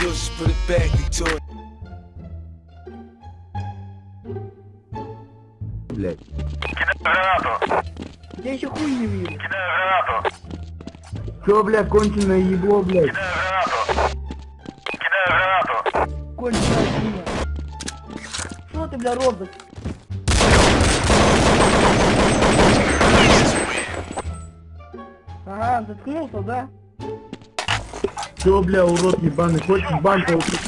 do, just put it back into it. блядь. Я еще хуй не вижу. Чё, бля, конченое ебло, блядь? Конченая свинья. Что ты, бля, робот? Ага, заткнулся, да? Чё, бля, урод ебаный, хочешь бан получить?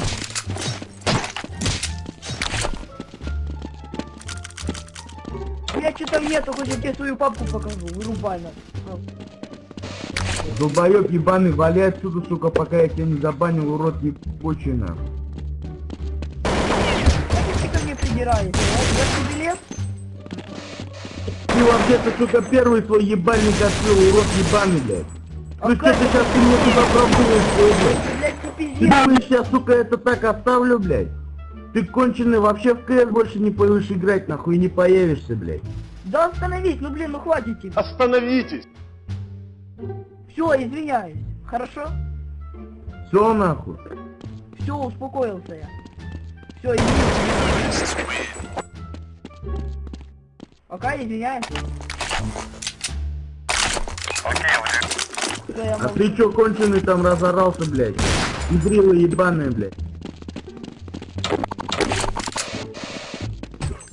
Я что там нету, хоть я тебе свою папку покажу, вырубай на. Долбоёб ебаный, вали отсюда, сука, пока я тебя не забанил, урод. Зачем ты ко мне придираешься? а? Я тебе билет? Ты вообще-то, сука, первый свой ебальник открыл, урод ебаный, блядь. Ну что ты сейчас ты мне туда пробуешь, блядь? Я сейчас, сука, это так оставлю, блядь. Ты конченый, вообще в КС больше не будешь играть, нахуй, не появишься, блядь. Да остановись, ну блин, ну хватит тебе. Остановитесь! Все, извиняюсь. Хорошо? Все, нахуй. Все, успокоился я. Все, извиняюсь. Пока извиняюсь. Я А ты чё, конченый там разорался, блядь? Идрила ебаная, блядь.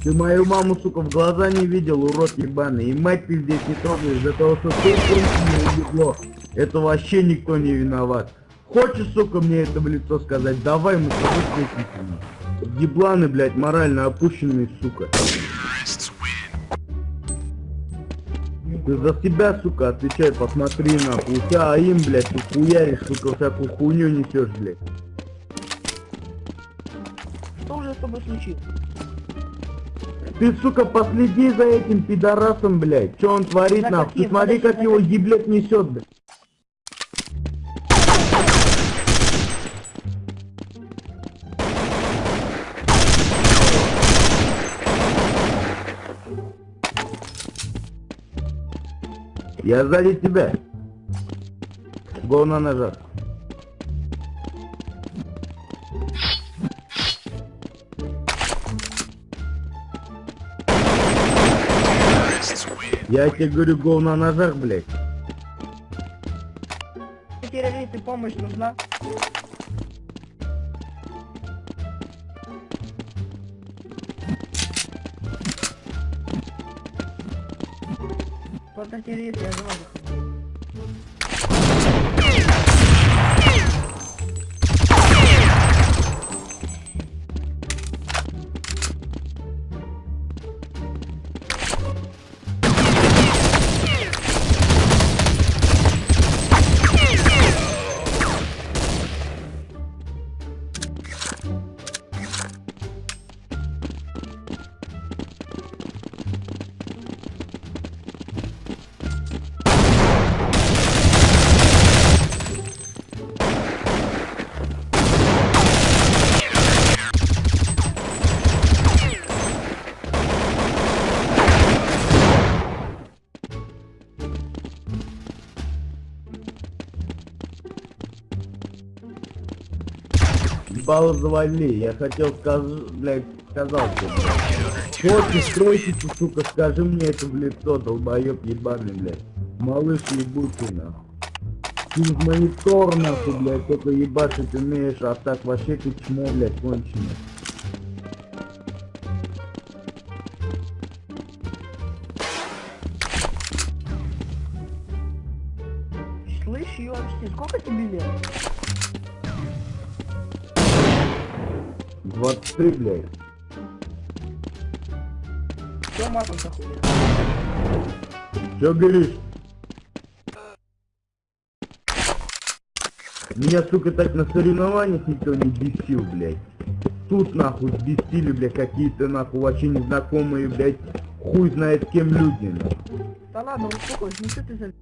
Ты мою маму, сука, в глаза не видел, урод ебаный. И мать ты здесь не трогаешь, за того, что ты конченый ебло. Это вообще никто не виноват. Хочешь, сука, мне это в лицо сказать? Давай мы с тобой встретимся. Ебланы, блядь, морально опущенные, сука. Ты за себя, сука, отвечай, посмотри нахуй. У тебя аим, блядь, ты хуяришь, сука, всякую хуйню несешь, блядь. Что уже с тобой случилось? Ты, сука, последи за этим пидорасом, блядь. Что он творит, нахуй? Ты смотри, как его еблет несет, блядь. Я сзади тебя. Го на ножах. Я тебе говорю, го на ножах, блядь. Террористы, помощь нужна? podcast tiene 18. Завали, я хотел сказать, блядь, сказал тебе. Хочешь, стройщицу, сука, скажи мне это в лицо, долбоёб ебаный, блядь. Малыш ебучий, нахуй. Ты в монитор, нахуй, блядь, только ебашить умеешь, а так вообще ты чмо, блядь, конченый. Слышь, ёпсти, сколько тебе лет? 23, блядь. Чё матом заходит? Чё говоришь? Меня, сука, так на соревнованиях никто не бесил, блядь. Тут, нахуй, бесили, блядь, какие-то, нахуй, вообще незнакомые, блядь, хуй знает кем люди, нахуй. Да ладно, успокойся, ну что ты за...